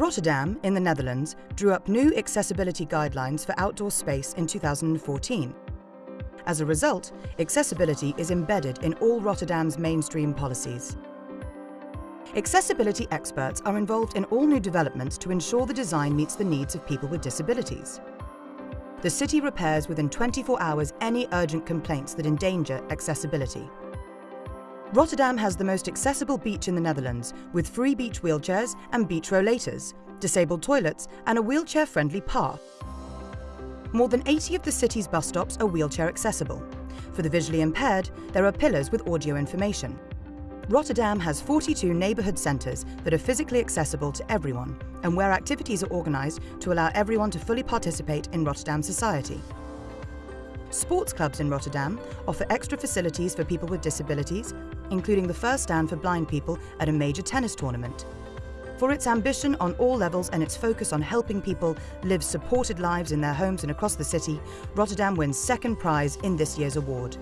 Rotterdam, in the Netherlands, drew up new accessibility guidelines for outdoor space in 2014. As a result, accessibility is embedded in all Rotterdam's mainstream policies. Accessibility experts are involved in all new developments to ensure the design meets the needs of people with disabilities. The city repairs within 24 hours any urgent complaints that endanger accessibility. Rotterdam has the most accessible beach in the Netherlands, with free beach wheelchairs and beach rollators, disabled toilets and a wheelchair-friendly path. More than 80 of the city's bus stops are wheelchair accessible. For the visually impaired, there are pillars with audio information. Rotterdam has 42 neighbourhood centres that are physically accessible to everyone and where activities are organised to allow everyone to fully participate in Rotterdam society. Sports clubs in Rotterdam offer extra facilities for people with disabilities, including the first stand for blind people at a major tennis tournament. For its ambition on all levels and its focus on helping people live supported lives in their homes and across the city, Rotterdam wins second prize in this year's award.